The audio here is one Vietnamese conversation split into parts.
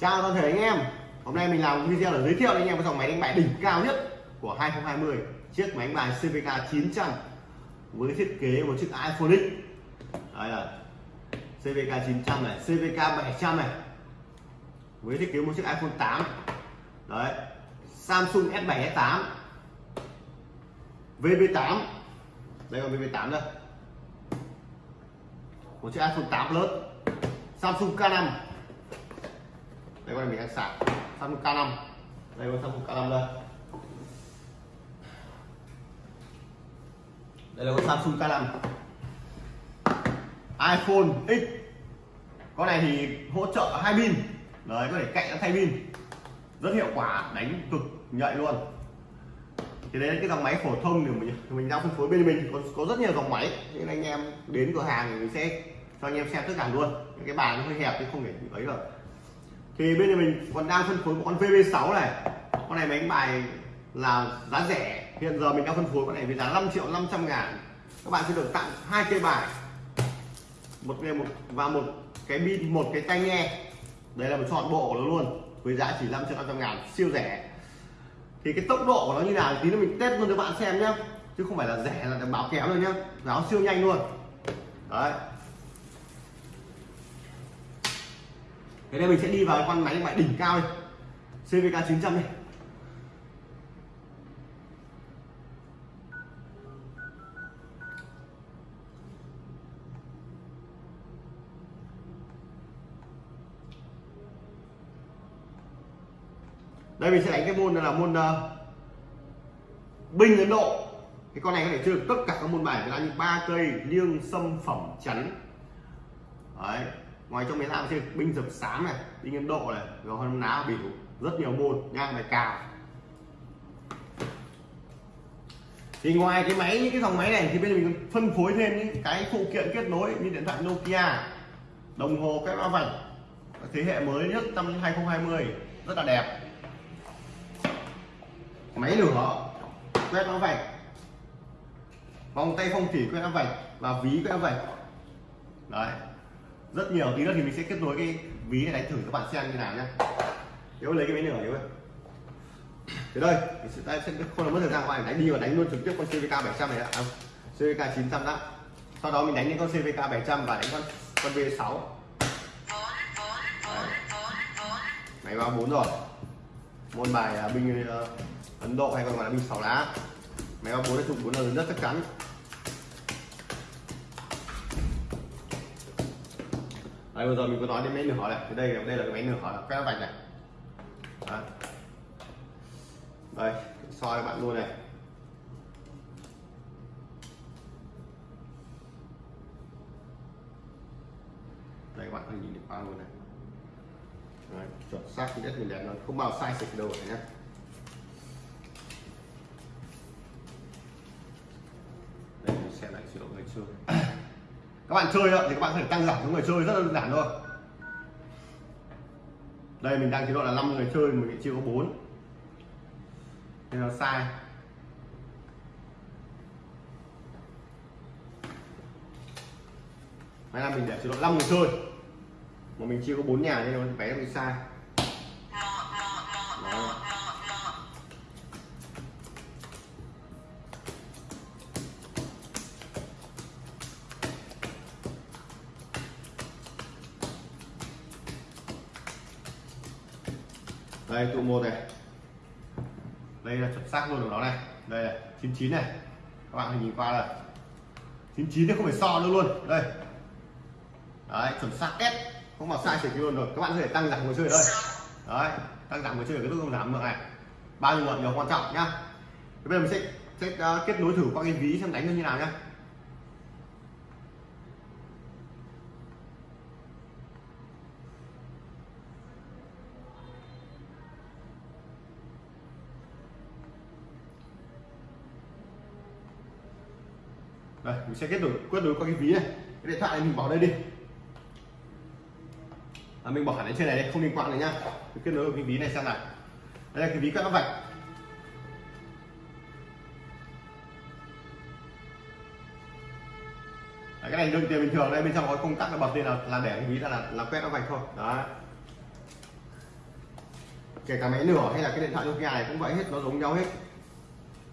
Chào toàn thể anh em. Hôm nay mình làm video để giới thiệu anh em cái dòng máy đánh bài đỉnh cao nhất của 2020 Chiếc máy đánh bài CVK 900 Với thiết kế một chiếc iPhone X. Đây là CVK 900 này, CVK 700 này Với thiết kế một chiếc iPhone 8 Đấy Samsung S7 S8 VB8 Đây là VB8 đây Một chiếc iPhone 8 Plus Samsung K5 đây con này mình đang sạc. Samsung K5 đây con Samsung K5 đây. Đây là con Samsung K5 iPhone X. Con này thì hỗ trợ hai pin. Đấy có thể cạnh thay pin. Rất hiệu quả đánh cực nhạy luôn. Thì đấy là cái dòng máy phổ thông thì mình mình đang phân phối bên mình. Có, có rất nhiều dòng máy. Nên anh em đến cửa hàng thì mình sẽ cho anh em xem tất cả luôn. Những cái bàn nó hơi hẹp thì không thể ấy được thì bên này mình còn đang phân phối một con VB6 này. Con này máy đánh bài là giá rẻ. Hiện giờ mình đang phân phối con này với giá 5 triệu 500 ngàn. Các bạn sẽ được tặng hai cây bài. Một cái một và một cái pin một cái tai nghe. Đây là một chọn bộ của nó luôn, với giá chỉ 5 triệu 500 ngàn, siêu rẻ. Thì cái tốc độ của nó như nào tí nữa mình test luôn cho bạn xem nhé chứ không phải là rẻ là báo kéo rồi nhá. Báo siêu nhanh luôn. Đấy. Thế nên mình sẽ đi vào con máy đánh bài đỉnh cao đây CVK 900 này đây mình sẽ đánh cái môn là môn uh, binh ấn độ. Cái con này có thể chơi được tất cả các môn bài. Là như ba cây liêng sâm phẩm chắn. Đấy ngoài trong máy làm trên, binh dập sám này, binh ấn độ này, rồi hơn ná biểu rất nhiều môn, nha bài cào. Thì ngoài cái máy, những cái dòng máy này thì bây giờ mình phân phối thêm những cái phụ kiện kết nối như điện thoại Nokia, đồng hồ cái mã vạch thế hệ mới nhất năm 2020 rất là đẹp. Máy lửa, quét mã vạch, vòng tay phong thủy quét mã vạch và ví quét mã vạch. Đấy rất nhiều. Tí nữa thì mình sẽ kết nối cái ví này đánh thử các bạn xem như nào nhé nếu lấy cái máy lửa nếu thì đây mình sẽ, tay sẽ không làm mất thời gian ngoài đánh đi và đánh luôn trực tiếp con CVK 700 này ạ. À, CVK 900 đã. sau đó mình đánh những con CVK 700 và đánh con con V6 máy vào 4 rồi. Môn bài à, binh uh, Ấn Độ hay còn gọi là binh sáu lá. Máy vào 4 là trục 4 là rất chắc chắn. Đấy, vừa rồi mình có nói đến máy nửa này. Thì đây đây là cái máy nửa là quét vạch này. Đấy. đây soi các bạn luôn này. Đây các bạn có nhìn được qua luôn này. Đấy, chuẩn xác thì mình đẹp nó không bao sai sạch đâu nhé đây mình sẽ lại chế độ xưa các bạn chơi thì các bạn có thể tăng giảm số người chơi, rất là đơn giản thôi. Đây, mình đang chế độ là 5 người chơi, mình chưa có 4 nên nó sai. May là mình để chế độ 5 người chơi. Mà mình chưa có 4 nhà nên nó vé bị sai. Đây luôn của nó này. Đây là 99 này. Các bạn nhìn qua là 99 thì không phải so nữa luôn. Đây. Đấy chuẩn xác S không mà sai chỉ luôn rồi. Các bạn có thể tăng giảm người chơi ở đây. Đấy tăng giảm người chơi ở cái nút giảm được này. Bao nhiêu lượng điều quan trọng nhá. Bây giờ mình sẽ, sẽ uh, kết nối thử qua cái ví xem đánh như thế nào nhá. Đây mình sẽ kết nối kết nối qua cái ví này. Cái điện thoại này mình bỏ đây đi. À, mình bỏ hẳn lên trên này đây không liên quan này nhá. Mình kết nối vào cái ví này xem nào đây là cái ví các nó vạch. Đấy, cái này đựng tiền bình thường đây bên trong có công tắc là bật lên là, là để cái ví là là, là quét nó vạch thôi. Đó kể cả máy nửa hay là cái điện thoại Nokia này cũng vậy hết nó giống nhau hết.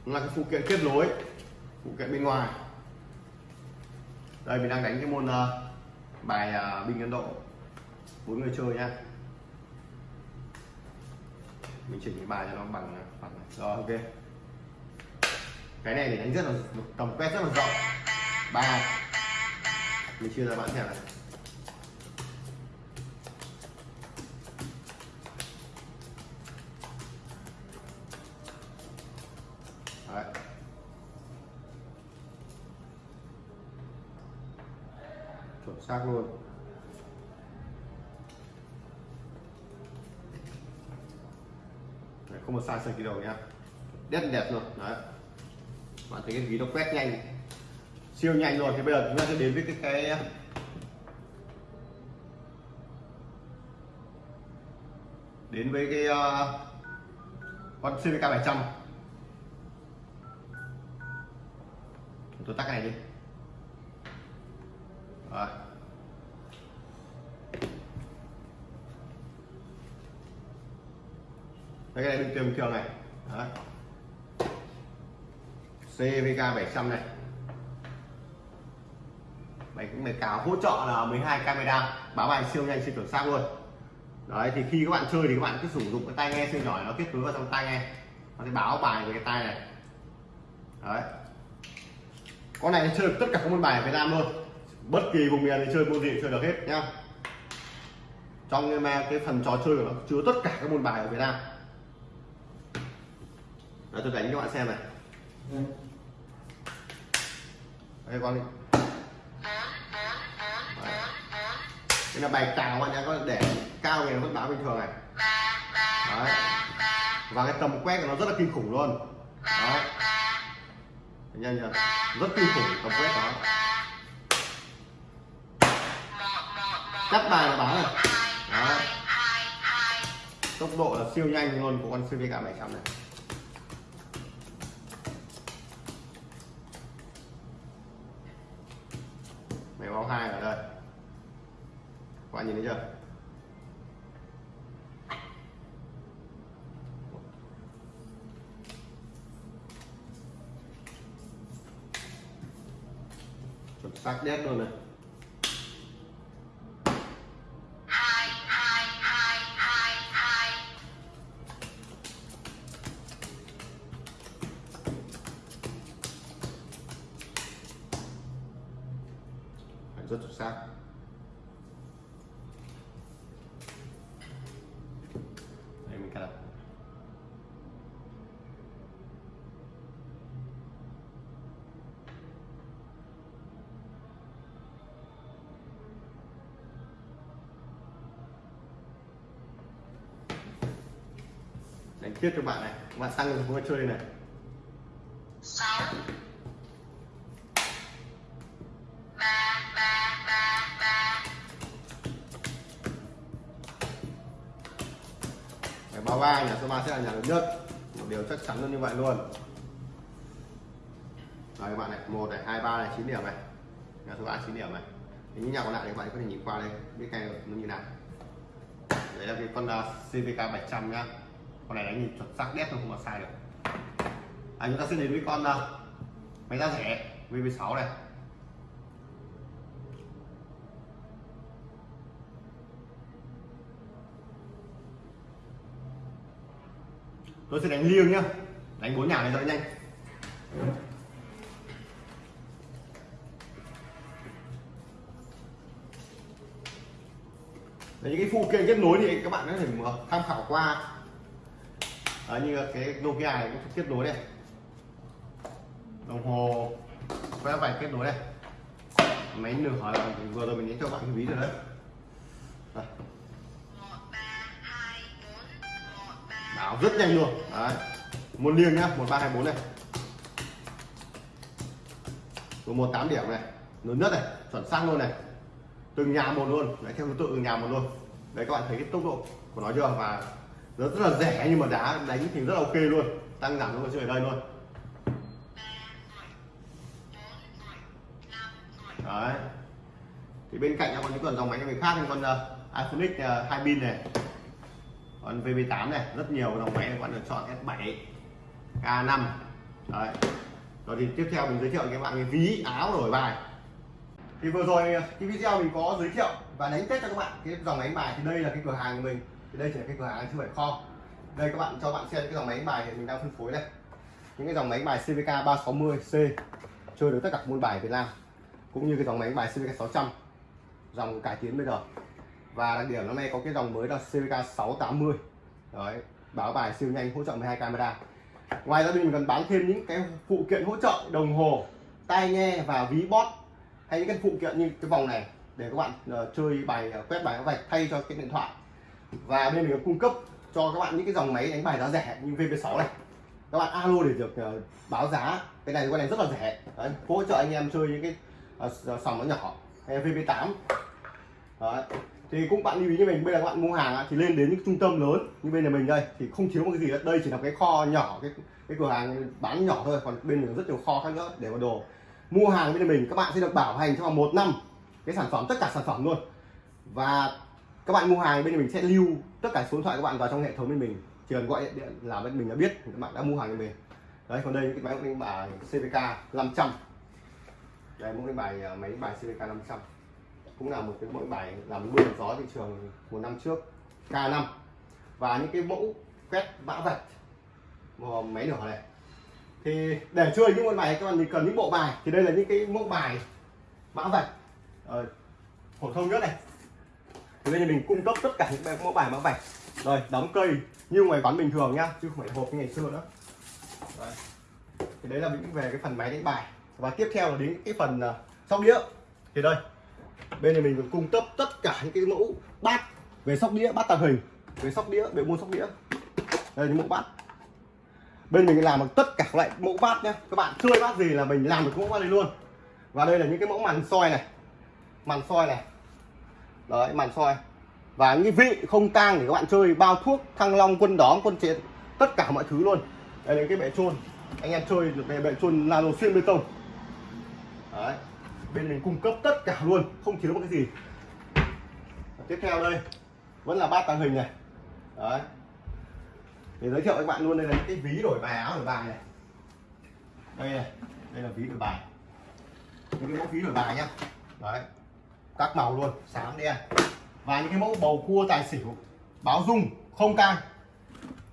Nó là cái phụ kiện kết nối phụ kiện bên ngoài đây mình đang đánh cái môn uh, bài ờ, uh, binh Ấn Độ. Bốn người chơi nha mình chỉnh cái bài cho nó bằng ờ, bằng rồi ok. Cái này để đánh rất là tầm quét rất là rộng. Ba. Mình chia ra bạn xem này. Đấy. Xác luôn. Đấy, không một sai sơ gì đâu nhá. Đẹp đẹp luôn đấy. Bạn thấy cái ví nó quét nhanh. Siêu nhanh rồi thì bây giờ chúng ta sẽ đến với cái cái đến với cái uh, con CVK 700 tôi tắt này đi Rồi. Đấy, cái này. Bình thường thường này Đấy. CVK 700 này. Máy cũng máy cào hỗ trợ là 12 camera. Báo bài siêu nhanh siêu chuẩn xác luôn. Đấy thì khi các bạn chơi thì các bạn cứ sử dụng cái tai nghe siêu nhỏ nó kết nối vào trong tai nghe. Nó sẽ báo bài với cái tai này. Đấy. Con này chơi được tất cả các môn bài ở Việt Nam luôn. Bất kỳ vùng miền thì chơi môn gì chơi được hết nhá. Trong cái phần trò chơi của nó chứa tất cả các môn bài ở Việt Nam. Đó, tôi đánh cho các bạn xem này. Đây con đi. Đây là bài cào bạn nhá có để cao thì nó vẫn báo bình thường này. Đấy. và cái tầm quét của nó rất là kinh khủng luôn. Đấy. nhanh chưa rất kinh khủng tầm quét đó. Cắt bài là báo này. Đấy. tốc độ là siêu nhanh luôn của con CVK 700 này. Báo hai ở đây. Các bạn nhìn thấy chưa? Chuẩn xác đét luôn này. Rất chuẩn xác. Đây mình cắt đặt. Đánh tiếp cho bạn này. Các bạn tăng cái chơi này là nhà lớn nhất. Một điều chắc chắn luôn như vậy luôn. Rồi các bạn này một này hai ba này chín điểm này. Nhà số 3 chín điểm này. Thì những nhà còn lại thì các bạn có thể nhìn qua đây biết ngay nó như nào. Đấy là cái con ờ, CVK 700 nhá. Con này đánh nhìn chuẩn xác đét không mà sai được. À, chúng ta sẽ đến với con ờ, máy giá rẻ VV6 này. Tôi sẽ đánh liêng nhá. Đánh bốn nhà này cho nhanh. Đấy, những cái phụ kiện kết nối thì các bạn có thể tham khảo qua. Đấy, như cái Nokia này cũng kết nối đây. Đồng hồ quét vạch kết nối đây. Máy nửa vừa rồi mình đánh cho bạn cái ví rồi đấy. Đây. Đảo rất nhanh luôn. Đấy. Một liêng nhá một ba hai bốn này. Số một tám điểm này. Lớn nhất này chuẩn xác luôn này. Từng nhà một luôn. Đấy theo thứ tự từng nhà một luôn. Đấy các bạn thấy cái tốc độ của nó chưa? Và rất, rất là rẻ nhưng mà đá đánh thì rất là ok luôn. Tăng giảm luôn chơi ở đây luôn. Đấy. Thì bên cạnh nó còn những con dòng máy người khác như con uh, iPhone X uh, hai pin này còn VB8 này, rất nhiều dòng máy các bạn được chọn S7 K5 đấy. Rồi thì tiếp theo mình giới thiệu các bạn cái ví áo đổi bài. Thì vừa rồi cái video mình có giới thiệu và đánh test cho các bạn cái dòng máy bài. Thì đây là cái cửa hàng của mình. Thì đây chỉ là cái cửa hàng chứ phải kho đây các bạn cho bạn xem cái dòng máy bài thì mình đang phân phối đây. Những cái dòng máy bài CVK 360C chơi được tất cả môn bài Việt Nam, cũng như cái dòng máy bài CVK 600 dòng cải tiến bây giờ và đặc điểm năm nay có cái dòng mới là CVK 680 đấy báo bài siêu nhanh hỗ trợ 12 camera. Ngoài ra mình còn bán thêm những cái phụ kiện hỗ trợ đồng hồ tai nghe và ví bot, hay những cái phụ kiện như cái vòng này để các bạn uh, chơi bài uh, quét bài vạch thay cho cái điện thoại. Và bên mình có cung cấp cho các bạn những cái dòng máy đánh bài giá rẻ như VP6 này. Các bạn alo để được uh, báo giá. Cái này cái này rất là rẻ. Đấy, hỗ trợ anh em chơi những cái uh, sòng nó nhỏ hay VP8 Đấy thì cũng bạn lưu ý như mình, bây giờ các bạn mua hàng thì lên đến những trung tâm lớn như bên nhà mình đây, thì không thiếu một cái gì hết. Đây chỉ là cái kho nhỏ, cái cái cửa hàng bán nhỏ thôi, còn bên mình rất nhiều kho khác nữa để vào đồ. Mua hàng bên mình, các bạn sẽ được bảo hành trong vòng một năm cái sản phẩm, tất cả sản phẩm luôn. Và các bạn mua hàng bên mình sẽ lưu tất cả số điện thoại các bạn vào trong hệ thống bên mình. Chỉ cần gọi điện là bên mình đã biết, các bạn đã mua hàng bên mình. Đấy, còn đây cái à, máy đánh bài CVK 500 đây mẫu cái bài máy bài CVK 500 cũng là một cái mẫu bài làm mưa gió thị trường một năm trước K5 và những cái mẫu quét mã vạch máy nhỏ này. Thì để chơi những môn bài các bạn cần những bộ bài. Thì đây là những cái mẫu bài mã vạch ờ, phổ thông nhất này. Thì bây giờ mình cung cấp tất cả những mẫu bài mã vạch rồi đóng cây như ngoài quán bình thường nhá chứ không phải hộp như ngày xưa nữa. Đấy. thì đấy là những về cái phần máy đánh bài. Và tiếp theo là đến cái phần uh, sóc đĩa. Thì đây bên này mình còn cung cấp tất cả những cái mẫu bát về sóc đĩa, bát tàng hình. Về sóc đĩa, về môn sóc đĩa. Đây những mẫu bát. Bên mình làm được tất cả các loại mẫu bát nhé các bạn chơi bát gì là mình làm được mẫu bát này luôn. Và đây là những cái mẫu màn soi này. Màn soi này. Đấy, màn soi. Và những vị không tang để các bạn chơi, bao thuốc, thăng long, quân đóm, quân chiến, tất cả mọi thứ luôn. Đây là cái bệ trôn. Anh em chơi được cái bệ trôn nano xuyên bê tông. Đấy bên mình cung cấp tất cả luôn, không thiếu một cái gì. Và tiếp theo đây, vẫn là bát tàng hình này. Đấy. Để giới thiệu với các bạn luôn đây là những cái ví đổi bài áo đổi bài này. Đây này, đây là ví đổi bài. Những cái mẫu ví đổi bài nhá. Đấy. Các màu luôn, xám đen. Và những cái mẫu bầu cua tài xỉu, báo dung, không cang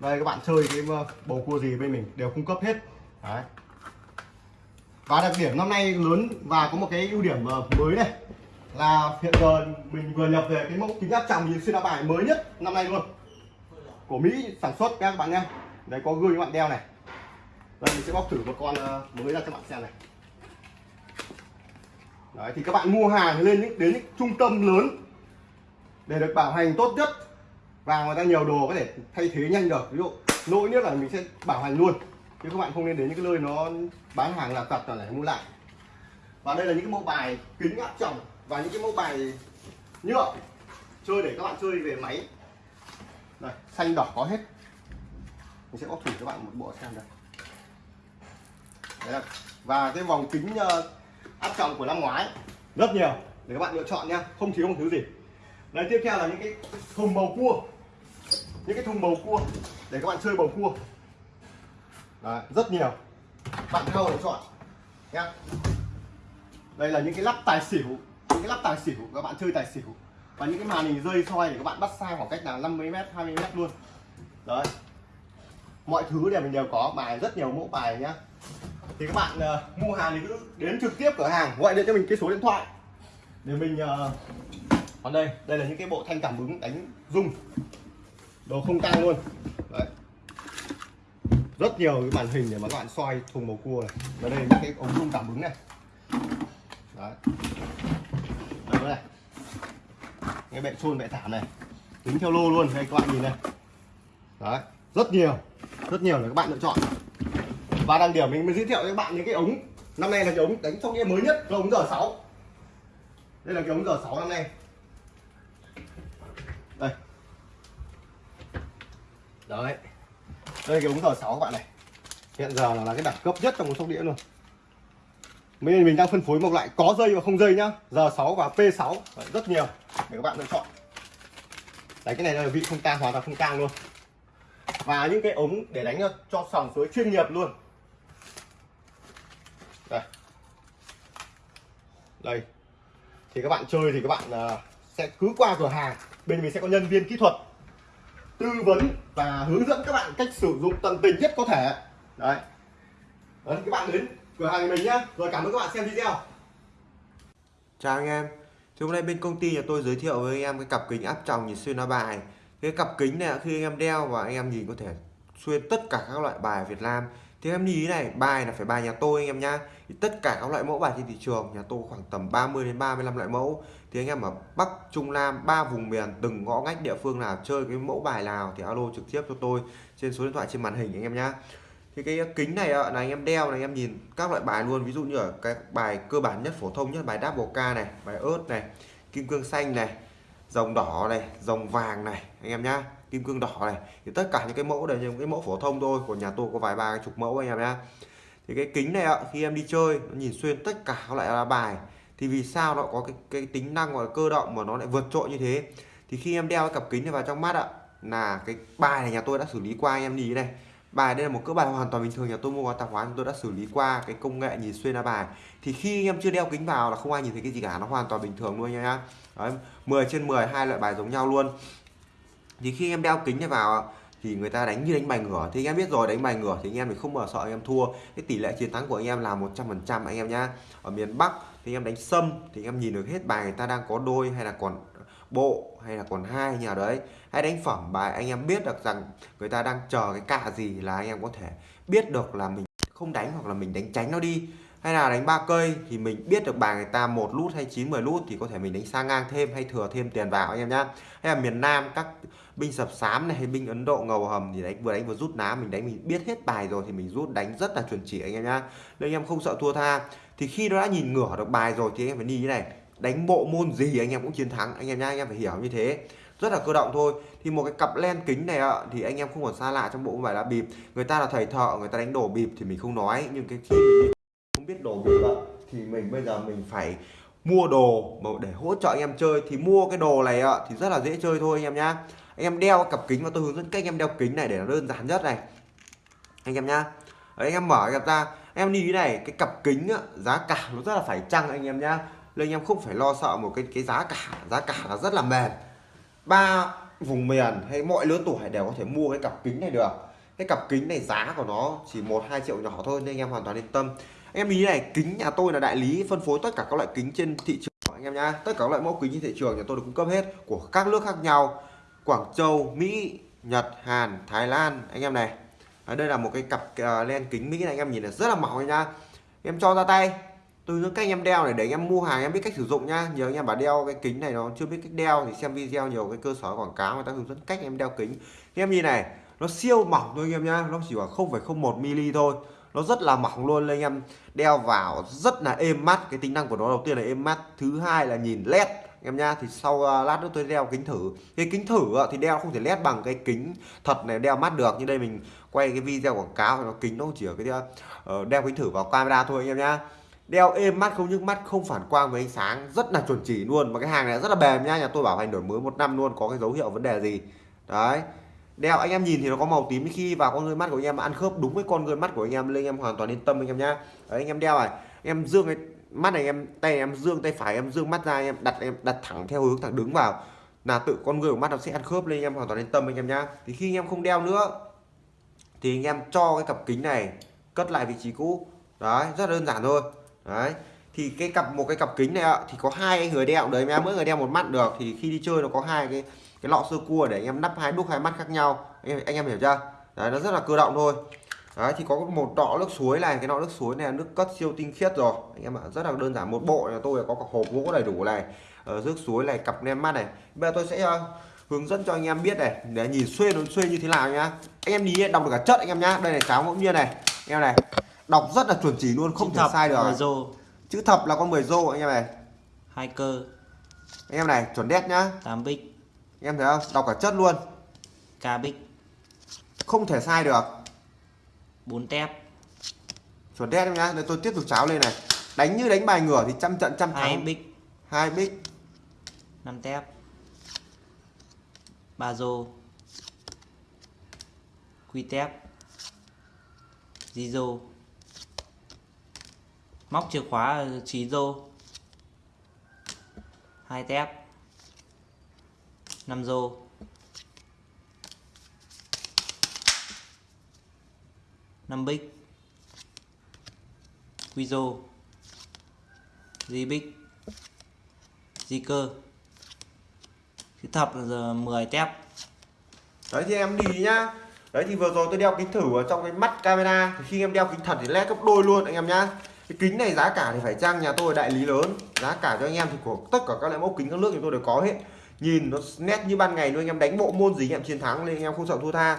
đây, các bạn chơi cái ờ, bầu cua gì bên mình đều cung cấp hết. Đấy và đặc điểm năm nay lớn và có một cái ưu điểm ờ, mới này là hiện giờ mình vừa nhập về cái mẫu kính áp tròng nhìn xuyên áo bài mới nhất năm nay luôn. Của Mỹ sản xuất các bạn nhé. Đấy, có gương các bạn đeo này. Đây, mình sẽ bóc thử một con ờ, mới ra cho bạn xem này. Đấy, thì các bạn mua hàng lên những, đến những trung tâm lớn để được bảo hành tốt nhất. Và người ta nhiều đồ có thể thay thế nhanh được. Ví dụ, lỗi nhất là mình sẽ bảo hành luôn chứ các bạn không nên đến những cái nơi nó bán hàng là tật là để mua lại. Và đây là những cái mẫu bài kính áp tròng và những cái mẫu bài nhựa chơi để các bạn chơi về máy. Đây xanh đỏ có hết. Mình sẽ có thử các bạn một bộ xem đây Đấy và cái vòng kính ờ, áp tròng của năm ngoái, rất nhiều, để các bạn lựa chọn nha, không thiếu một thứ gì. Đấy, tiếp theo là những cái thùng bầu cua. Những cái thùng bầu cua, để các bạn chơi bầu cua. Đấy, rất nhiều. Bạn theo để chọn nhá. Đây là những cái lắp tài xỉu những cái lắp tài xỉu các bạn chơi tài xỉu. Và những cái màn hình rơi soi để các bạn bắt xa khoảng cách là 50 m 20 m luôn. Đấy. Mọi thứ đều mình đều có bài rất nhiều mẫu bài nhá. Thì các bạn uh, mua hàng thì cứ đến trực tiếp cửa hàng gọi điện cho mình cái số điện thoại. Để mình uh, còn đây đây là những cái bộ thanh cảm ứng đánh rung. Đồ không tang luôn. Đấy rất nhiều cái màn hình để mà các bạn soi thùng bầu cua này. Và đây là những cái ống rung cảm ứng này. Đấy. Đây này. Cái bệ xôn bệ thảm này. Tính theo lô luôn, đây các bạn nhìn này. Đấy, rất nhiều. Rất nhiều để các bạn lựa chọn. Và đang điểm mình mới giới thiệu với các bạn những cái ống. Năm nay là cái ống đánh trong game mới nhất, là ống giờ 6 đây là cái ống giờ 6 năm nay. Đây. Đấy đây cái ống giờ 6 các bạn này. Hiện giờ là, cái đẳng cấp nhất trong một sóc đĩa luôn. Mình mình đang phân phối một loại có dây và không dây nhá. Giờ 6 và P6 rất nhiều để các bạn lựa chọn. Đấy cái này là vị không tang hoàn toàn không tang luôn. Và những cái ống để đánh cho sòng suối chuyên nghiệp luôn. Đây. Đây. Thì các bạn chơi thì các bạn uh, sẽ cứ qua cửa hàng. Bên mình sẽ có nhân viên kỹ thuật tư vấn và hướng dẫn các bạn cách sử dụng tận tình nhất có thể. Đấy. Đấy, các bạn đến cửa hàng mình nhá. Rồi cảm ơn các bạn xem video. Chào anh em. Thì hôm nay bên công ty nhà tôi giới thiệu với anh em cái cặp kính áp tròng nhìn xuyên lá bài. Cái cặp kính này khi anh em đeo và anh em nhìn có thể xuyên tất cả các loại bài Việt Nam thì em lưu ý này, bài là phải bài nhà tôi anh em nhá. Thì tất cả các loại mẫu bài trên thị trường, nhà tôi khoảng tầm 30 đến 35 loại mẫu. Thì anh em ở Bắc, Trung Nam, ba vùng miền, từng ngõ ngách địa phương nào chơi cái mẫu bài nào thì alo trực tiếp cho tôi trên số điện thoại trên màn hình anh em nhá. Thì cái kính này là anh em đeo này, anh em nhìn các loại bài luôn. Ví dụ như ở cái bài cơ bản nhất, phổ thông nhất, bài double K này, bài ớt này, kim cương xanh này, dòng đỏ này, dòng vàng này, anh em nhá kim cương đỏ này. Thì tất cả những cái mẫu đều những cái mẫu phổ thông thôi của nhà tôi có vài ba chục mẫu anh em nhá. Thì cái kính này ạ khi em đi chơi nó nhìn xuyên tất cả các loại là bài. Thì vì sao nó có cái, cái tính năng gọi là cơ động mà nó lại vượt trội như thế? Thì khi em đeo cái cặp kính này vào trong mắt ạ là cái bài này nhà tôi đã xử lý qua anh em nhìn này. Bài đây là một cỡ bài hoàn toàn bình thường nhà tôi mua qua tạp hóa tôi đã xử lý qua cái công nghệ nhìn xuyên ra bài. Thì khi em chưa đeo kính vào là không ai nhìn thấy cái gì cả nó hoàn toàn bình thường luôn nha 10 trên 10 hai loại bài giống nhau luôn thì khi em đeo kính này vào thì người ta đánh như đánh bài ngửa. Thì anh em biết rồi, đánh bài ngửa thì anh em thì không bao sợ anh em thua. Cái tỷ lệ chiến thắng của anh em là 100% anh em nhá. Ở miền Bắc thì anh em đánh sâm thì anh em nhìn được hết bài người ta đang có đôi hay là còn bộ hay là còn hai nhà đấy. Hay đánh phẩm bài, anh em biết được rằng người ta đang chờ cái cạ gì là anh em có thể biết được là mình không đánh hoặc là mình đánh tránh nó đi hay là đánh ba cây thì mình biết được bài người ta một lút hay chín, mười lút thì có thể mình đánh sang ngang thêm hay thừa thêm tiền vào anh em nhá. Hay là miền Nam các binh sập sám này hay binh Ấn Độ ngầu hầm thì đánh, vừa đánh vừa rút ná, mình đánh mình biết hết bài rồi thì mình rút đánh rất là chuẩn chỉ anh em nhá. Nên anh em không sợ thua tha. Thì khi nó đã nhìn ngửa được bài rồi thì anh em phải đi như này, đánh bộ môn gì anh em cũng chiến thắng, anh em nhá, anh em phải hiểu như thế. Rất là cơ động thôi. Thì một cái cặp len kính này ạ, thì anh em không còn xa lạ trong bộ bài lá bịp. Người ta là thầy thợ, người ta đánh đổ bịp thì mình không nói, nhưng cái khi mình không biết đồ bịp ạ thì mình bây giờ mình phải mua đồ để hỗ trợ anh em chơi. Thì mua cái đồ này ạ thì rất là dễ chơi thôi anh em nhá. Anh em đeo cặp kính và tôi hướng dẫn cách anh em đeo kính này để nó đơn giản nhất này. Anh em nhá. Đấy, anh em mở cặp ra. Em nhìn thế này cái cặp kính á, giá cả nó rất là phải chăng anh em nhá. Nên anh em không phải lo sợ một cái cái giá cả. Giá cả là rất là mềm. Ba vùng miền hay mọi lứa tuổi đều có thể mua cái cặp kính này được. Cái cặp kính này giá của nó chỉ một hai triệu nhỏ thôi nên anh em hoàn toàn yên tâm em ý này kính nhà tôi là đại lý phân phối tất cả các loại kính trên thị trường anh em nhá. Tất cả các loại mẫu kính trên thị trường nhà tôi được cung cấp hết của các nước khác nhau. Quảng Châu Mỹ Nhật Hàn Thái Lan anh em này. À, đây là một cái cặp uh, len kính Mỹ này anh em nhìn là rất là mỏng nha em cho ra tay. Tôi hướng cách anh em đeo này để anh em mua hàng em biết cách sử dụng nhá. Nhiều anh em bảo đeo cái kính này nó chưa biết cách đeo thì xem video nhiều cái cơ sở quảng cáo người ta hướng dẫn cách em đeo kính. Anh em nhìn này nó siêu mỏng thôi anh em nhá. Nó chỉ khoảng 0,01 mm thôi nó rất là mỏng luôn anh em. Đeo vào rất là êm mắt. Cái tính năng của nó đầu tiên là êm mắt. Thứ hai là nhìn led em nha thì sau uh, lát nữa tôi đeo kính thử. Cái kính thử uh, thì đeo không thể led bằng cái kính thật này đeo mắt được. Như đây mình quay cái video quảng cáo thì nó kính nó chỉ ở cái uh, đeo kính thử vào camera thôi anh em nhá. Đeo êm mắt không nhức mắt không phản quang với ánh sáng. Rất là chuẩn chỉ luôn. Mà cái hàng này rất là bền nha nhà tôi bảo hành đổi mới một năm luôn có cái dấu hiệu vấn đề gì. Đấy đeo anh em nhìn thì nó có màu tím khi vào con người mắt của anh em ăn khớp đúng với con người mắt của anh em lên anh em hoàn toàn yên tâm anh em nhá đấy anh em đeo này em dương cái mắt này em tay em dương tay phải em dương mắt ra em đặt em đặt thẳng theo hướng thẳng đứng vào là tự con người của mắt nó sẽ ăn khớp lên anh em hoàn toàn yên tâm anh em nhá thì khi anh em không đeo nữa thì anh em cho cái cặp kính này cất lại vị trí cũ đấy rất đơn giản thôi đấy thì cái cặp một cái cặp kính này ạ thì có hai người đeo đấy em mỗi người đeo một mắt được thì khi đi chơi nó có hai cái cái lọ sơ cua để anh em nắp hai đúc hai mắt khác nhau. Anh em anh em hiểu chưa? Đấy nó rất là cơ động thôi. Đấy thì có một đọ nước suối này cái nọ nước suối này là nước cất siêu tinh khiết rồi. Anh em ạ rất là đơn giản một bộ nhà tôi có cả hộp gỗ đầy đủ này ở nước suối này cặp nem mắt này. Bây giờ tôi sẽ uh, hướng dẫn cho anh em biết này để nhìn xuyên nó xuyên như thế nào nhá. Anh em nhìn đọc được cả chất anh em nhá. Đây này cháo ngẫu nhiên này. Anh em này đọc rất là chuẩn chỉ luôn không Chữ thể thập, sai được. rô. Chữ thập là con 10 rô anh em này. Hai cơ. Anh em này chuẩn đét nhá. 8 bích em thấy không đọc cả chất luôn. Ca bích. Không thể sai được. 4 tép. Chuẩn đét em nhá để tôi tiếp tục cháo lên này. Đánh như đánh bài ngửa thì trăm trận trăm hai thắng bích. Hai bích. 5 tép. Ba rô quy tép. Di rô móc chìa khóa trí rô hai tép năm rô. Năm bích. Quy rô. Di bích. Di cơ. Chữ thập là giờ 10 tép. Đấy thì em đi nhá. Đấy thì vừa rồi tôi đeo kính thử ở trong cái mắt camera. Thì khi em đeo kính thật thì led gấp đôi luôn anh em nhá. Cái kính này giá cả thì phải chăng nhà tôi đại lý lớn. Giá cả cho anh em thì của tất cả các loại mẫu kính các nước thì tôi đều có hết nhìn nó nét như ban ngày luôn, anh em đánh bộ môn gì anh em chiến thắng nên anh em không sợ thua tha.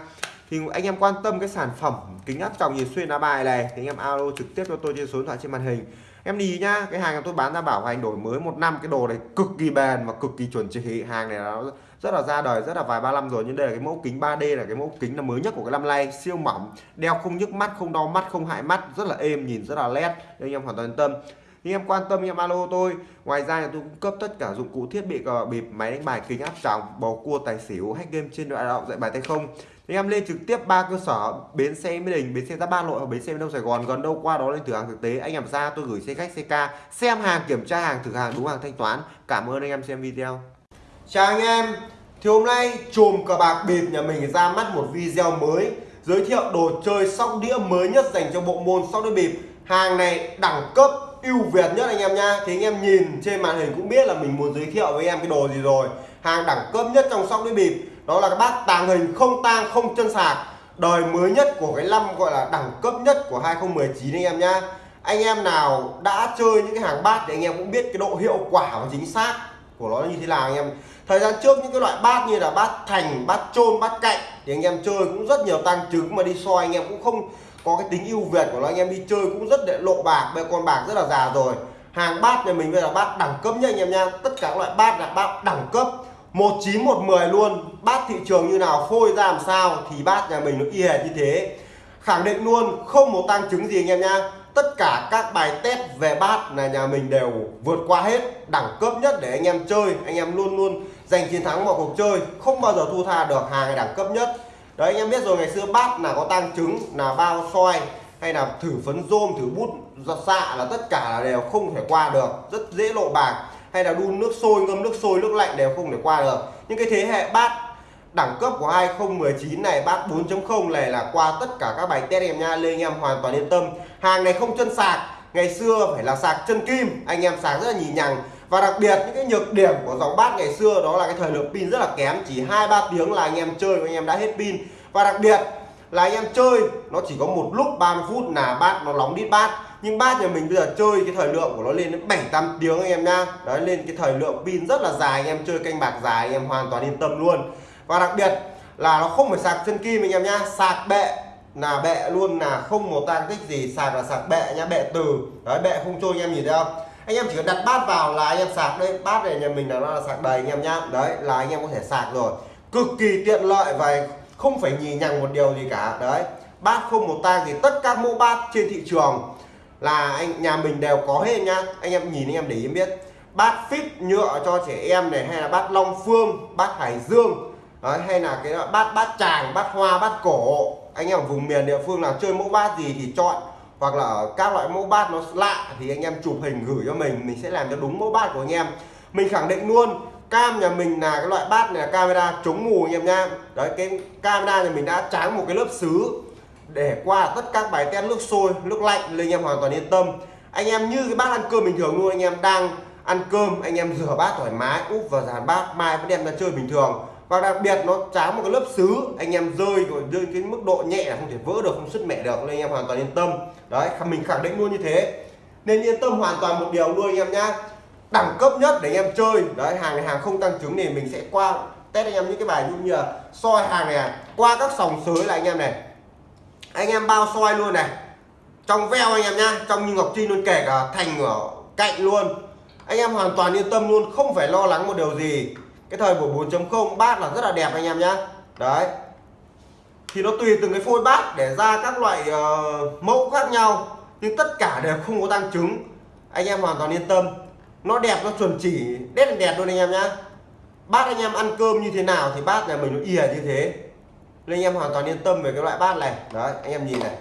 Thì anh em quan tâm cái sản phẩm kính áp tròng nhìn xuyên lá bài này, thì anh em alo trực tiếp cho tôi trên số điện thoại trên màn hình. Em đi nhá, cái hàng tôi bán ra bảo hành đổi mới một năm, cái đồ này cực kỳ bền và cực kỳ chuẩn chỉ. Hàng này nó rất là ra đời, rất là vài ba năm rồi, nhưng đây là cái mẫu kính 3D là cái mẫu kính là mới nhất của cái năm nay. Siêu mỏng, đeo không nhức mắt, không đau mắt, không hại mắt, rất là êm, nhìn rất là nét nên anh em hoàn toàn yên tâm thì em quan tâm, em alo tôi. Ngoài ra thì tôi cung cấp tất cả dụng cụ thiết bị cờ bịp, máy đánh bài, kính áp tròng, bầu cua, tài xỉu, hack game trên đoạn đạo dạy bài tay không. Anh em lên trực tiếp ba cơ sở, bến xe mỹ đình, bến xe ra ba nội và bến xe đông, sài gòn. Gần đâu qua đó lên thử hàng thực tế. Anh em ra, tôi gửi xe khách, xe ca, xem hàng, kiểm tra hàng, thử hàng, đúng hàng, thanh toán. Cảm ơn anh em xem video. Chào anh em. Thì hôm nay chùm cờ bạc bịp nhà mình ra mắt một video mới, giới thiệu đồ chơi sóc đĩa mới nhất dành cho bộ môn sóc đĩa bịp. Hàng này đẳng cấp ưu việt nhất anh em nha thì anh em nhìn trên màn hình cũng biết là mình muốn giới thiệu với em cái đồ gì rồi. Hàng đẳng cấp nhất trong sóc đĩa bịp. Đó là cái bát tàng hình không tang, không chân sạc. Đời mới nhất của cái năm gọi là đẳng cấp nhất của 2019 anh em nhá. Anh em nào đã chơi những cái hàng bát thì anh em cũng biết cái độ hiệu quả và chính xác của nó như thế nào anh em. Thời gian trước những cái loại bát như là bát thành, bát trôn bát cạnh thì anh em chơi cũng rất nhiều tăng trứng mà đi soi anh em cũng không có cái tính ưu việt của nó, anh em đi chơi cũng rất để lộ bạc. Bây con bạc rất là già rồi. Hàng bát nhà mình bây giờ bát đẳng cấp nha anh em nha tất cả các loại bát là bát đẳng cấp. 1910 luôn. Bát thị trường như nào, phôi ra làm sao thì bát nhà mình nó y hệt như thế. Khẳng định luôn, không một tăng chứng gì anh em nha tất cả các bài test về bát là nhà mình đều vượt qua hết. Đẳng cấp nhất để anh em chơi. Anh em luôn luôn giành chiến thắng vào cuộc chơi. Không bao giờ thua tha được hàng đẳng cấp nhất đấy, anh em biết rồi, ngày xưa bát là có tang trứng, là bao soi, hay là thử phấn rôm, thử bút giọt xạ là tất cả là đều không thể qua được. Rất dễ lộ bạc. Hay là đun nước sôi, ngâm nước sôi, nước lạnh đều không thể qua được. Những cái thế hệ bát đẳng cấp của 2019 này, bát 4.0 này là qua tất cả các bài test em nha lên anh em hoàn toàn yên tâm. Hàng này không chân sạc, ngày xưa phải là sạc chân kim. Anh em sạc rất là nhì nhằng và đặc biệt, những cái nhược điểm của dòng bát ngày xưa đó là cái thời lượng pin rất là kém, chỉ hai, ba tiếng là anh em chơi và anh em đã hết pin. Và đặc biệt là anh em chơi, nó chỉ có một lúc 30 phút là bát nó nóng đít bát. Nhưng bát nhà mình bây giờ chơi cái thời lượng của nó lên đến 7 8 tiếng anh em nha đấy, lên cái thời lượng pin rất là dài, anh em chơi canh bạc dài, anh em hoàn toàn yên tâm luôn. Và đặc biệt là nó không phải sạc chân kim anh em nhá, sạc bệ là bệ luôn, là không một tan tích gì, sạc là sạc bệ nha bệ từ. Đấy, bệ không trôi, anh em nhìn thấy không? Anh em chỉ cần đặt bát vào là anh em sạc đây bát này nhà mình là nó là sạc đầy anh em nhá. Đấy là anh em có thể sạc rồi. Cực kỳ tiện lợi và không phải nhì nhằng một điều gì cả. Đấy bát không một tang thì tất các mẫu bát trên thị trường là anh nhà mình đều có hết nhá. Anh em nhìn anh em để ý biết. Bát fit nhựa cho trẻ em này hay là bát long phương bát hải dương. Đấy, hay là cái bát bát tràng bát hoa bát cổ. Anh em ở vùng miền địa phương nào chơi mẫu bát gì thì chọn hoặc là ở các loại mẫu bát nó lạ thì anh em chụp hình gửi cho mình mình sẽ làm cho đúng mẫu bát của anh em. Mình khẳng định luôn, cam nhà mình là cái loại bát này là camera chống mù anh em nha đấy, cái camera nhà mình đã tráng một cái lớp sứ để qua tất các bài test nước sôi, nước lạnh nên anh em hoàn toàn yên tâm. Anh em như cái bát ăn cơm bình thường luôn, anh em đang ăn cơm, anh em rửa bát thoải mái, úp vào dàn bát, mai vẫn đem ra chơi bình thường và đặc biệt nó tráng một cái lớp sứ anh em rơi rồi, rơi cái mức độ nhẹ là không thể vỡ được, không sứt mẻ được, nên anh em hoàn toàn yên tâm. Đấy mình khẳng định luôn như thế. Nên yên tâm hoàn toàn một điều luôn anh em nhá. Đẳng cấp nhất để anh em chơi. Đấy, hàng này hàng không tăng trứng thì mình sẽ qua, test anh em những cái bài như là soi hàng này à. qua các sòng sới là anh em này. Anh em bao soi luôn này. Trong veo anh em nhá, trong như ngọc trinh luôn kể cả thành ở cạnh luôn. Anh em hoàn toàn yên tâm luôn, không phải lo lắng một điều gì cái thời buổi 4.0 bát là rất là đẹp anh em nhá. Đấy. Thì nó tùy từng cái phôi bát để ra các loại uh, mẫu khác nhau nhưng tất cả đều không có tăng trứng. Anh em hoàn toàn yên tâm. Nó đẹp nó chuẩn chỉ đét đẹp luôn anh em nhá. Bát anh em ăn cơm như thế nào thì bát nhà mình nó ỉa như thế. Nên anh em hoàn toàn yên tâm về cái loại bát này. Đấy anh em nhìn này.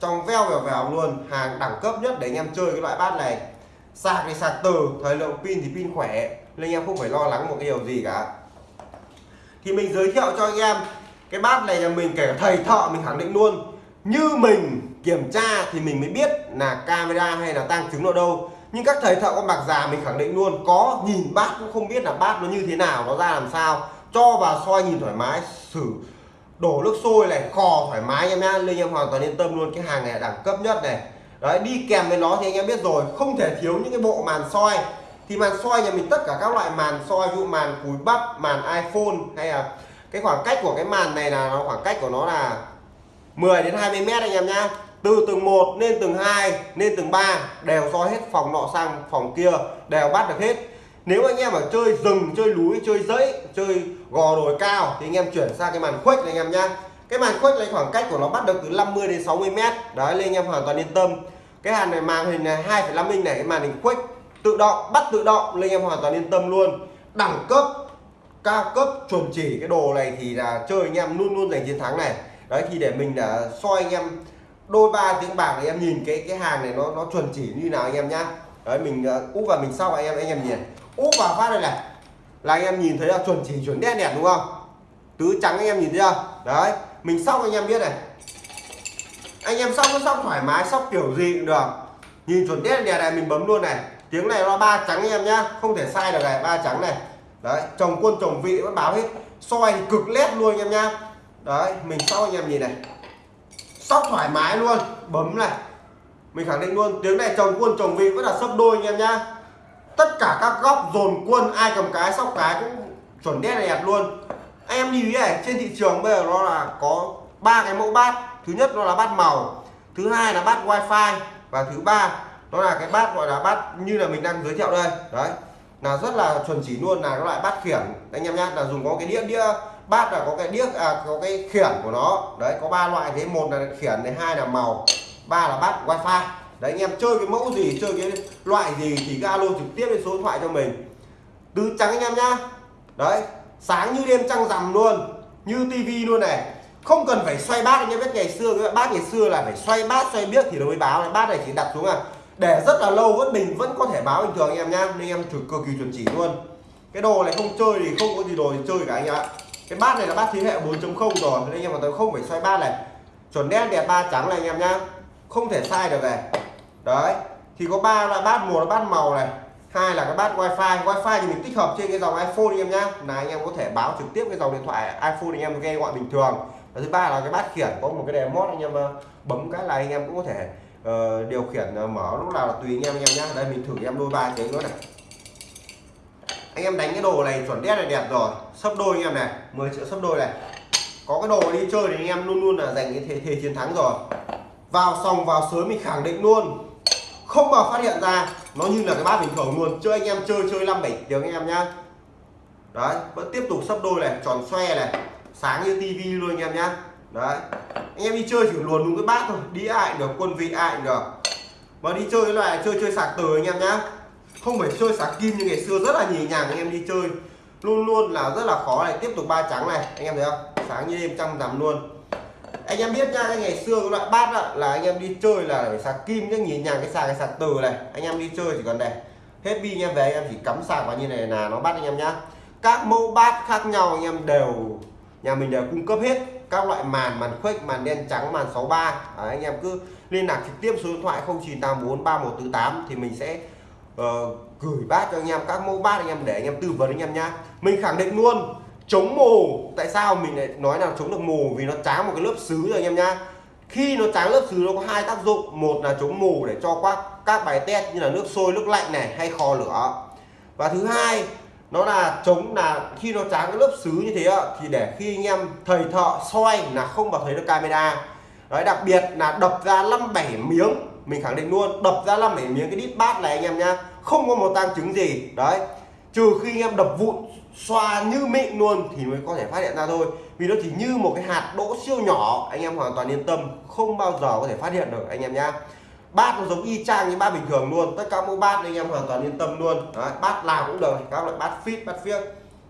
Trong veo vèo vèo luôn hàng đẳng cấp nhất để anh em chơi cái loại bát này. Sạc thì sạc từ thời lượng pin thì pin khỏe nên anh em không phải lo lắng một cái điều gì cả. Thì mình giới thiệu cho anh em, cái bát này là mình kể cả thầy thợ mình khẳng định luôn. Như mình kiểm tra thì mình mới biết là camera hay là tăng chứng ở đâu. Nhưng các thầy thợ con bạc già mình khẳng định luôn, có nhìn bát cũng không biết là bát nó như thế nào, nó ra làm sao. Cho vào soi nhìn thoải mái, xử đổ nước sôi này, khò thoải mái em nhá. Nên em hoàn toàn yên tâm luôn, cái hàng này đẳng cấp nhất này. Đấy, đi kèm với nó thì anh em biết rồi, không thể thiếu những cái bộ màn soi thì màn soi nhà mình tất cả các loại màn soi như dụ màn cúi bắp màn iPhone hay là cái khoảng cách của cái màn này là nó khoảng cách của nó là 10 đến 20 mét anh em nhá. Từ tầng 1 lên tầng 2 lên tầng 3 đều soi hết phòng nọ sang phòng kia đều bắt được hết. Nếu anh em ở chơi rừng chơi núi chơi dãy chơi gò đồi cao thì anh em chuyển sang cái màn khuếch này anh em nhá. Cái màn khuếch này khoảng cách của nó bắt được từ 50 đến 60 mét. Đấy nên anh em hoàn toàn yên tâm. Cái hàn này màn hình này 2,5 inch này cái màn hình khuếch tự động bắt tự động nên em hoàn toàn yên tâm luôn. Đẳng cấp cao cấp chuẩn chỉ cái đồ này thì là chơi anh em luôn luôn giành chiến thắng này. Đấy thì để mình là soi anh em đôi ba tiếng bạc thì em nhìn cái cái hàng này nó nó chuẩn chỉ như nào anh em nhá. Đấy mình uh, úp vào mình sau anh em anh em nhìn. Úp vào phát đây này. Là anh em nhìn thấy là chuẩn chỉ chuẩn đen đẹp đúng không? Tứ trắng anh em nhìn thấy chưa? Đấy mình xong anh em biết này. Anh em xong nó xong thoải mái sóc kiểu gì cũng được. Nhìn chuẩn đen đẹp này mình bấm luôn này tiếng này nó ba trắng em nhá, không thể sai được này, ba trắng này. Đấy, chồng quân, chồng vị vẫn báo hết. Soi thì cực lét luôn anh em nhá. Đấy, mình sau anh em nhìn này. Sóc thoải mái luôn, bấm này. Mình khẳng định luôn, tiếng này chồng quân, chồng vị vẫn là sấp đôi anh em nhá. Tất cả các góc dồn quân, ai cầm cái, sóc cái cũng chuẩn đét đẹp luôn. Anh em nhìn này, trên thị trường bây giờ nó là có ba cái mẫu bát. Thứ nhất nó là bát màu, thứ hai là bát wifi, và thứ ba nó là cái bát gọi là bát như là mình đang giới thiệu đây. Đấy. Là rất là chuẩn chỉ luôn là cái loại bát khiển. Anh em nhá là dùng có cái đĩa đĩa bát là có cái đĩa à, có cái khiển của nó. Đấy có ba loại thế. Một là khiển này hai là màu ba là bát wifi. Đấy anh em chơi cái mẫu gì chơi cái loại gì thì alo trực tiếp lên số điện thoại cho mình. Tứ trắng anh em nhá. Đấy sáng như đêm trăng rằm luôn như tivi luôn này. Không cần phải xoay bát anh em biết ngày xưa cái bát ngày xưa là phải xoay bát xoay biết thì nó mới báo. Này bát này chỉ đặt xuống à để rất là lâu vẫn mình vẫn có thể báo bình thường anh em nhá, nên em cực cực kỳ chuẩn chỉ luôn. Cái đồ này không chơi thì không có gì đồ để chơi cả anh em ạ. Cái bát này là bát thế hệ 4.0 rồi, nên anh em hoàn toàn không phải xoay bát này. Chuẩn đen đẹp ba trắng này anh em nhá, không thể sai được này. Đấy, thì có ba loại bát một là bát màu này, hai là cái bát wifi. Wifi thì mình tích hợp trên cái dòng iphone anh em nhá. Là anh em có thể báo trực tiếp cái dòng điện thoại iphone anh em nghe gọi bình thường. Và thứ ba là cái bát khiển, có một cái đèn mót anh em ờ, bấm cái là anh em cũng có thể uh, điều khiển uh, mở lúc nào là tùy anh em anh em nhá. Đây mình thử em đôi ba tiếng nữa này. Anh em đánh cái đồ này chuẩn đét này đẹp rồi. Sấp đôi anh em này 10 triệu sấp đôi này. Có cái đồ đi chơi thì anh em luôn luôn là giành cái thế, thế chiến thắng rồi. Vào sòng vào sới mình khẳng định luôn. Không bao phát hiện ra nó như là cái bát bình thường luôn. Chơi anh em chơi chơi năm bảy tiếng anh em nhá. Đấy vẫn tiếp tục sấp đôi này tròn xoe này. Sáng như tivi luôn anh em nhá đấy. Anh em đi chơi chỉ luồn đúng cái bát thôi. Đi ai được quân vị ai được. Mà đi chơi cái loại chơi chơi sạc từ anh em nhá. Không phải chơi sạc kim như ngày xưa rất là nhì nhàng anh em đi chơi. Luôn luôn là rất là khó này. Tiếp tục ba trắng này anh em thấy không? Sáng như đêm trăm rằm luôn. Anh em biết nha cái ngày xưa cái loại bát đó, là anh em đi chơi là phải sạc kim nhá nhìn nhàng cái sạc cái sạc từ này. Anh em đi chơi chỉ còn này. Hết pin anh em về anh em chỉ cắm sạc vào như này là nó bắt anh em nhá. Các mẫu bát khác nhau anh em đều nhà mình đều cung cấp hết các loại màn màn khuếch màn đen trắng màn 63 Đấy, anh em cứ liên lạc trực tiếp số điện thoại 0984 3148 thì mình sẽ uh, gửi bát cho anh em các mẫu bát anh em để anh em tư vấn anh em nhá. Mình khẳng định luôn chống mù tại sao mình lại nói là chống được mù vì nó tráng một cái lớp xứ rồi anh em nhá. Khi nó tráng lớp xứ nó có hai tác dụng. Một là chống mù để cho các các bài test như là nước sôi nước lạnh này hay kho lửa. Và thứ hai nó là chống là khi nó tráng cái lớp xứ như thế thì để khi anh em thầy thợ soi là không vào thấy được camera. Đấy, đặc biệt là đập ra năm bảy miếng, mình khẳng định luôn, đập ra năm bảy miếng cái đít bát này anh em nhá, không có một tăng chứng gì. Đấy, trừ khi anh em đập vụn, xoa như mịn luôn thì mới có thể phát hiện ra thôi. Vì nó chỉ như một cái hạt đỗ siêu nhỏ, anh em hoàn toàn yên tâm, không bao giờ có thể phát hiện được, anh em nhá bát nó giống y chang như bát bình thường luôn. Tất cả mẫu bát anh em hoàn toàn yên tâm luôn. Đấy, bát nào cũng được các loại bát fit bát phiếc.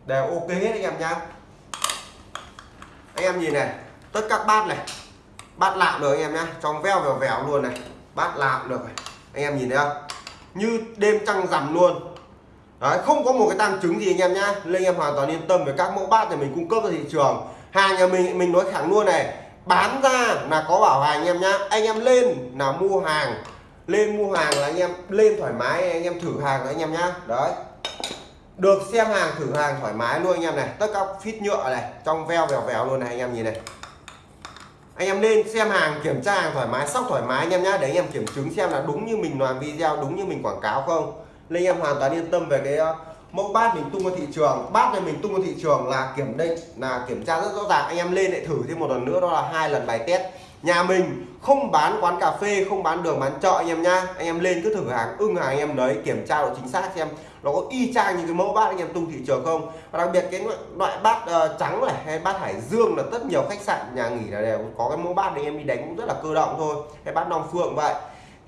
Đều ok hết anh em nhá. Anh em nhìn này tất các bát này bát lạm được anh em nhá. Trong veo vèo vèo luôn này bát lạm được này. anh em nhìn thấy không? Như đêm trăng rằm luôn. Đấy, không có một cái tăng chứng gì anh em nhá. Nên anh em hoàn toàn yên tâm về các mẫu bát này mình cung cấp ra thị trường. Hàng nhà mình mình nói thẳng luôn này bán ra là có bảo hành anh em nhá. Anh em lên là mua hàng. Lên mua hàng là anh em lên thoải mái, anh em thử hàng anh em nhá. Đấy. Được xem hàng, thử hàng thoải mái luôn anh em này. Tất các phít nhựa này, trong veo vèo vèo luôn này anh em nhìn này. Anh em lên xem hàng, kiểm tra hàng thoải mái, sóc thoải mái anh em nhá, để anh em kiểm chứng xem là đúng như mình làm video, đúng như mình quảng cáo không. Nên anh em hoàn toàn yên tâm về cái mẫu bát mình tung ra thị trường. Bát này mình tung ra thị trường là kiểm định là kiểm tra rất rõ ràng. Anh em lên lại thử thêm một lần nữa đó là hai lần bài test. Nhà mình không bán quán cà phê không bán đường bán chợ anh em nhá. Anh em lên cứ thử hàng ưng hàng anh em đấy kiểm tra độ chính xác xem nó có y chang như cái mẫu bát anh em tung thị trường không. Và đặc biệt cái loại bát uh, trắng này hay bát hải dương là rất nhiều khách sạn nhà nghỉ là đều có cái mẫu bát anh em đi đánh cũng rất là cơ động thôi. Cái bát long phượng vậy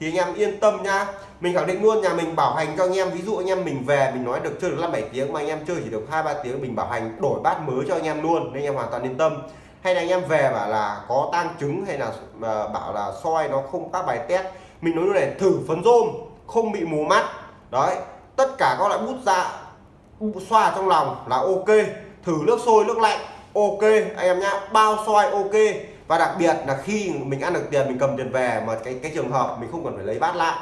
thì anh em yên tâm nhá mình khẳng định luôn, nhà mình bảo hành cho anh em. Ví dụ anh em mình về, mình nói được chơi được năm bảy tiếng mà anh em chơi chỉ được hai ba tiếng, mình bảo hành đổi bát mới cho anh em luôn. Nên anh em hoàn toàn yên tâm. Hay là anh em về bảo là có tang trứng hay là ờ, bảo là soi nó không các bài test. Mình nói luôn này, thử phấn rôm, không bị mù mắt. Đấy, tất cả các loại bút dạ xoa trong lòng là ok. Thử nước sôi, nước lạnh, ok. Anh em nhá, bao soi ok và đặc biệt là khi mình ăn được tiền, mình cầm tiền về mà cái cái trường hợp mình không cần phải lấy bát lại,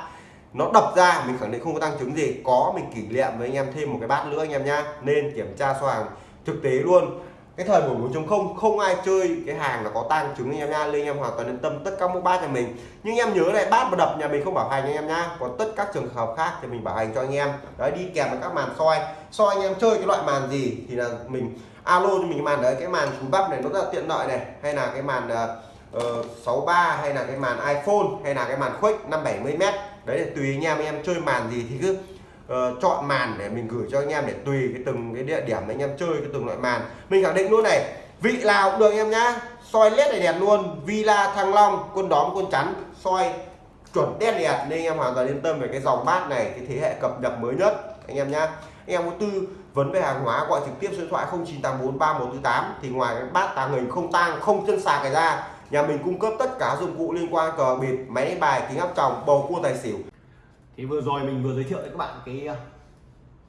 nó đập ra, mình khẳng định không có tăng chứng gì, có mình kỷ niệm với anh em thêm một cái bát nữa anh em nhá, nên kiểm tra số hàng thực tế luôn. Cái thời buổi 4.0 không ai chơi cái hàng là có tăng chứng anh em nha nên anh em hoàn toàn yên tâm tất cả mẫu bát nhà mình. Nhưng em nhớ này, bát mà đập nhà mình không bảo hành anh em nha còn tất các trường hợp khác thì mình bảo hành cho anh em. Đấy, đi kèm với các màn soi. Soi anh em chơi cái loại màn gì thì là mình alo cho mình màn đấy cái màn cúi bắp này nó rất là tiện lợi này. Hay là cái màn ờ, ờ, uh, 63 hay là cái màn iPhone hay là cái màn khuếch 570 m đấy là tùy anh em anh em chơi màn gì thì cứ uh, chọn màn để mình gửi cho anh em để tùy cái từng cái địa điểm anh em chơi cái từng loại màn. Mình khẳng định luôn này vị nào cũng được anh em nhá. Soi led này đẹp luôn Villa Thăng Long quân đóm quân chắn soi chuẩn đen đẹp. Nên anh em hoàn toàn yên tâm về cái dòng bát này cái thế hệ cập nhật mới nhất. Anh em nhá. Anh em có tư vấn về hàng hóa gọi trực tiếp số điện thoại 09843148 thì ngoài cái bát tàng hình không tang không chân sạc cái ra nhà mình cung cấp tất cả dụng cụ liên quan cờ bịp máy đánh bài kính áp tròng bầu cua tài xỉu. Thì vừa rồi mình vừa giới thiệu với các bạn cái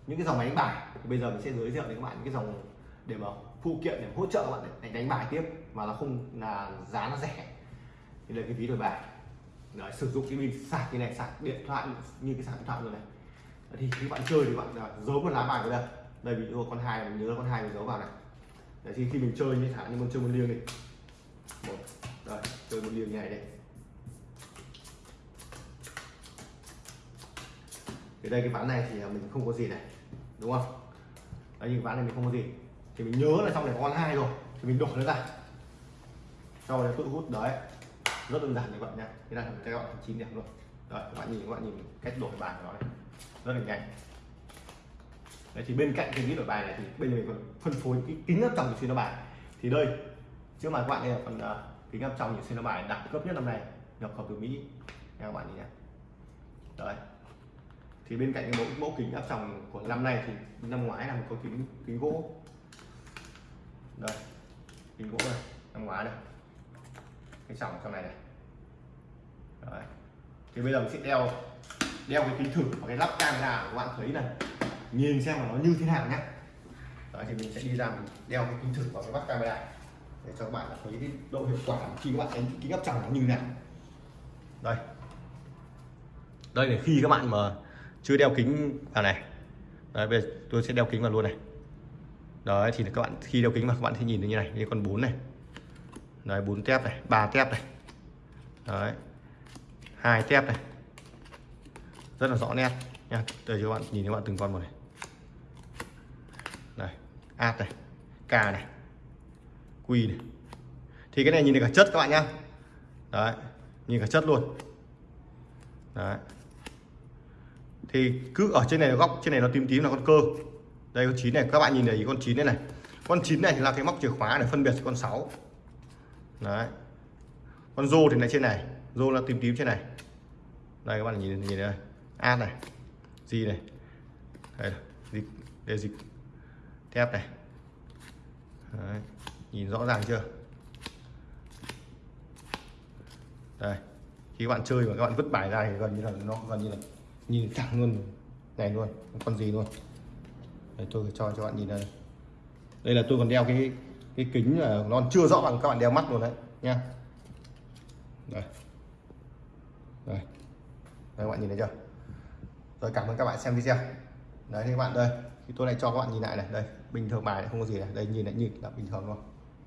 những cái dòng máy đánh bài. Thì bây giờ mình sẽ giới thiệu với các bạn những cái dòng để mà phụ kiện để hỗ trợ các bạn đánh, đánh bài tiếp mà nó không là giá nó rẻ. Thì là cái ví đổi bài. Đấy, sử dụng cái pin sạc như này sạc điện thoại như cái sạc điện thoại rồi này. Thì các bạn chơi thì bạn à, giấu một lá bài vào đây đây ví dụ con hai mình nhớ con hai mình giấu vào này. Đấy, thì khi mình chơi như thả như con chơi một liêng đi. Một đây chơi một liêng như này đây. Thì đây cái ván này thì à, mình không có gì này đúng không? Đấy những ván này mình không có gì. Thì mình nhớ là trong này có con hai rồi thì mình đổ nó ra. Sau đấy tự hút đấy. Rất đơn giản các bạn nha thế là các bạn chín điểm luôn. Đấy các bạn nhìn các bạn nhìn cách đổi bài của nó này. Rất là nhanh đấy thì bên cạnh cái ví đổi bài này thì bây giờ mình còn phân phối cái kính áp tròng xuyên bài. Thì đây trước mặt các bạn đây là phần uh, kính áp tròng xuyên bài đẳng cấp nhất năm nay nhập khẩu từ mỹ. Nha các bạn nhìn nhé đấy. Thì bên cạnh cái mẫu mẫu kính áp tròng của năm nay thì năm ngoái là một cái kính kính gỗ. Đây kính gỗ này năm ngoái đây. cái tròng trong này này. Đấy. thì bây giờ mình sẽ đeo đeo cái kính thử và cái lắp camera các bạn thấy này nhìn xem là nó như thế nào nhé Đấy, thì mình sẽ đi ra mình đeo cái kính thử vào cái mắt camera để cho các bạn thấy cái độ hiệu quả khi các bạn đánh kính áp tròng nó như thế nào. Đây. Đây là khi các bạn mà chưa đeo kính vào này. Đấy bây giờ tôi sẽ đeo kính vào luôn này. Đấy thì các bạn khi đeo kính mà các bạn sẽ nhìn thấy như này như con bốn này. Đấy bốn tép này ba tép này. Đấy. Hai tép này. Rất là rõ nét. Nha đây cho các bạn nhìn các bạn từng con một này ạt này Cà này quy này. Thì cái này nhìn được cả chất các bạn nhá. Đấy, nhìn cả chất luôn. Đấy. Thì cứ ở trên này góc, trên này nó tím tím là con cơ. Đây, con chín này, các bạn nhìn thấy con chín này này. Con chín này thì là cái móc chìa khóa để phân biệt con 6 đấy. Con rô thì lại trên này, rô là tím tím trên này. Đây, các bạn nhìn nhìn đây A này gì này. Đây dịch đây dịch kép này. Đấy. nhìn rõ ràng chưa? Đây khi các bạn chơi mà các bạn vứt bài ra thì gần như là nó gần như là nhìn thẳng luôn này luôn con gì luôn. Đây, tôi cho cho bạn nhìn đây. Đây là tôi còn đeo cái cái kính là nó chưa rõ bằng các bạn đeo mắt luôn đấy nha đây. Đây. Đây các bạn nhìn thấy chưa? Rồi cảm ơn các bạn xem video. Đấy thì các bạn đây thì tôi lại cho các bạn nhìn lại này đây bình thường bài này không có gì này đây, nhìn lại nhìn là bình thường luôn.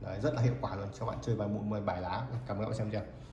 Đấy, rất là hiệu quả luôn. Cho bạn chơi bài một bài lá. Cảm ơn các bạn xem chưa?